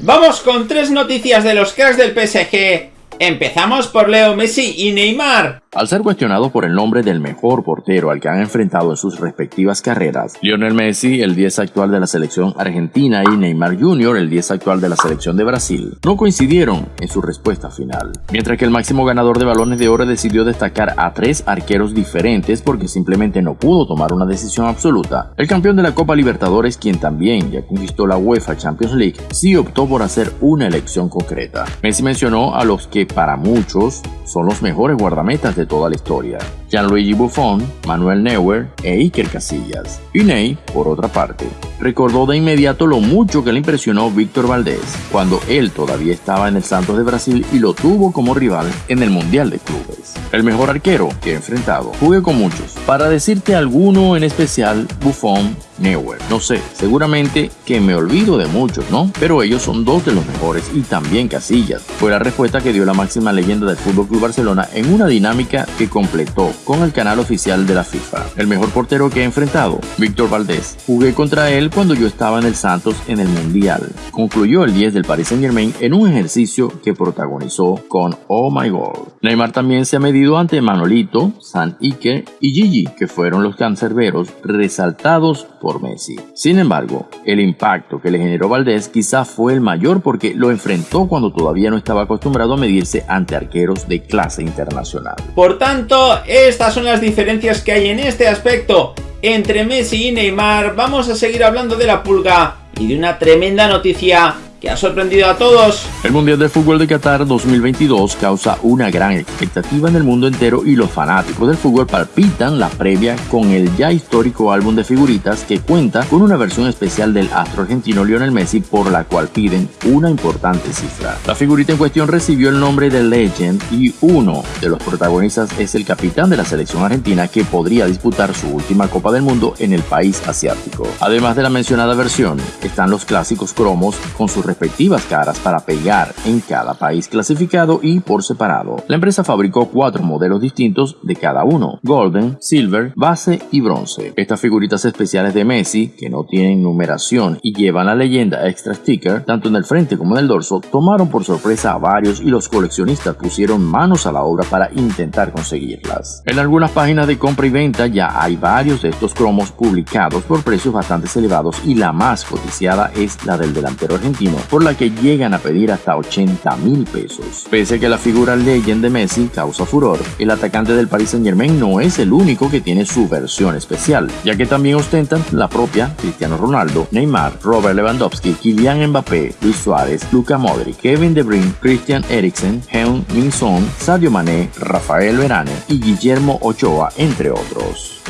Vamos con tres noticias de los cracks del PSG. Empezamos por Leo Messi y Neymar. Al ser cuestionado por el nombre del mejor portero al que han enfrentado en sus respectivas carreras, Lionel Messi, el 10 actual de la selección argentina, y Neymar Jr., el 10 actual de la selección de Brasil, no coincidieron en su respuesta final. Mientras que el máximo ganador de balones de oro decidió destacar a tres arqueros diferentes porque simplemente no pudo tomar una decisión absoluta, el campeón de la Copa Libertadores, quien también ya conquistó la UEFA Champions League, sí optó por hacer una elección concreta. Messi mencionó a los que para muchos son los mejores guardametas de toda la historia. Gianluigi Buffon, Manuel Neuer e Iker Casillas. Y Ney, por otra parte, recordó de inmediato lo mucho que le impresionó Víctor Valdés cuando él todavía estaba en el Santos de Brasil y lo tuvo como rival en el Mundial de Clubes. El mejor arquero que he enfrentado. Jugué con muchos. Para decirte alguno en especial, Buffon, Neuer. No sé, seguramente que me olvido de muchos, ¿no? Pero ellos son dos de los mejores y también Casillas. Fue la respuesta que dio la máxima leyenda del Fútbol Club Barcelona en una dinámica que completó con el canal oficial de la FIFA. El mejor portero que he enfrentado, Víctor Valdés. Jugué contra él cuando yo estaba en el Santos en el Mundial. Concluyó el 10 del Paris Saint Germain en un ejercicio que protagonizó con Oh My God. Neymar también se ha medido ante Manolito, San Ike y Gigi, que fueron los cancerberos resaltados por Messi. Sin embargo, el impacto que le generó Valdés quizá fue el mayor porque lo enfrentó cuando todavía no estaba acostumbrado a medirse ante arqueros de clase internacional. Por tanto, estas son las diferencias que hay en este aspecto entre Messi y Neymar. Vamos a seguir hablando de la pulga y de una tremenda noticia que ha sorprendido a todos. El Mundial de Fútbol de Qatar 2022 causa una gran expectativa en el mundo entero y los fanáticos del fútbol palpitan la previa con el ya histórico álbum de figuritas que cuenta con una versión especial del astro argentino Lionel Messi por la cual piden una importante cifra. La figurita en cuestión recibió el nombre de Legend y uno de los protagonistas es el capitán de la selección argentina que podría disputar su última Copa del Mundo en el país asiático. Además de la mencionada versión, están los clásicos cromos con sus respectivas caras para pegar en cada país clasificado y por separado. La empresa fabricó cuatro modelos distintos de cada uno, Golden, Silver, Base y Bronce. Estas figuritas especiales de Messi, que no tienen numeración y llevan la leyenda Extra Sticker, tanto en el frente como en el dorso, tomaron por sorpresa a varios y los coleccionistas pusieron manos a la obra para intentar conseguirlas. En algunas páginas de compra y venta ya hay varios de estos cromos publicados por precios bastante elevados y la más cotizada es la del delantero argentino por la que llegan a pedir hasta 80 mil pesos. Pese a que la figura Legend de Messi causa furor, el atacante del Paris Saint Germain no es el único que tiene su versión especial, ya que también ostentan la propia Cristiano Ronaldo, Neymar, Robert Lewandowski, Kylian Mbappé, Luis Suárez, Luca Modric, Kevin De Bruyne, Christian Eriksen, Heung Min Sadio Mané, Rafael Verane y Guillermo Ochoa, entre otros.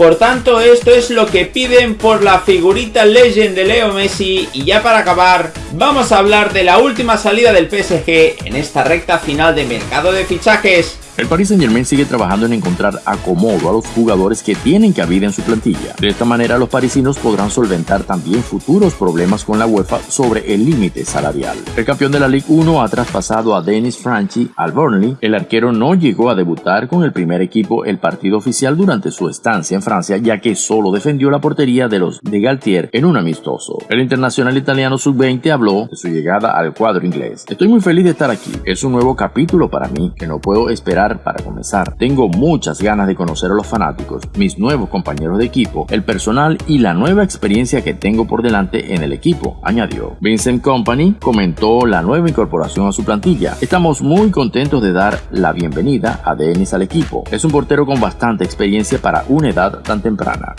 Por tanto, esto es lo que piden por la figurita Legend de Leo Messi. Y ya para acabar, vamos a hablar de la última salida del PSG en esta recta final de mercado de fichajes. El Paris Saint Germain sigue trabajando en encontrar acomodo a los jugadores que tienen cabida en su plantilla. De esta manera los parisinos podrán solventar también futuros problemas con la UEFA sobre el límite salarial. El campeón de la Ligue 1 ha traspasado a Dennis Franchi al Burnley. El arquero no llegó a debutar con el primer equipo el partido oficial durante su estancia en Francia ya que solo defendió la portería de los de Galtier en un amistoso. El internacional italiano sub-20 habló de su llegada al cuadro inglés. Estoy muy feliz de estar aquí. Es un nuevo capítulo para mí que no puedo esperar para comenzar. Tengo muchas ganas de conocer a los fanáticos, mis nuevos compañeros de equipo, el personal y la nueva experiencia que tengo por delante en el equipo, añadió. Vincent Company comentó la nueva incorporación a su plantilla. Estamos muy contentos de dar la bienvenida a Denis al equipo. Es un portero con bastante experiencia para una edad tan temprana.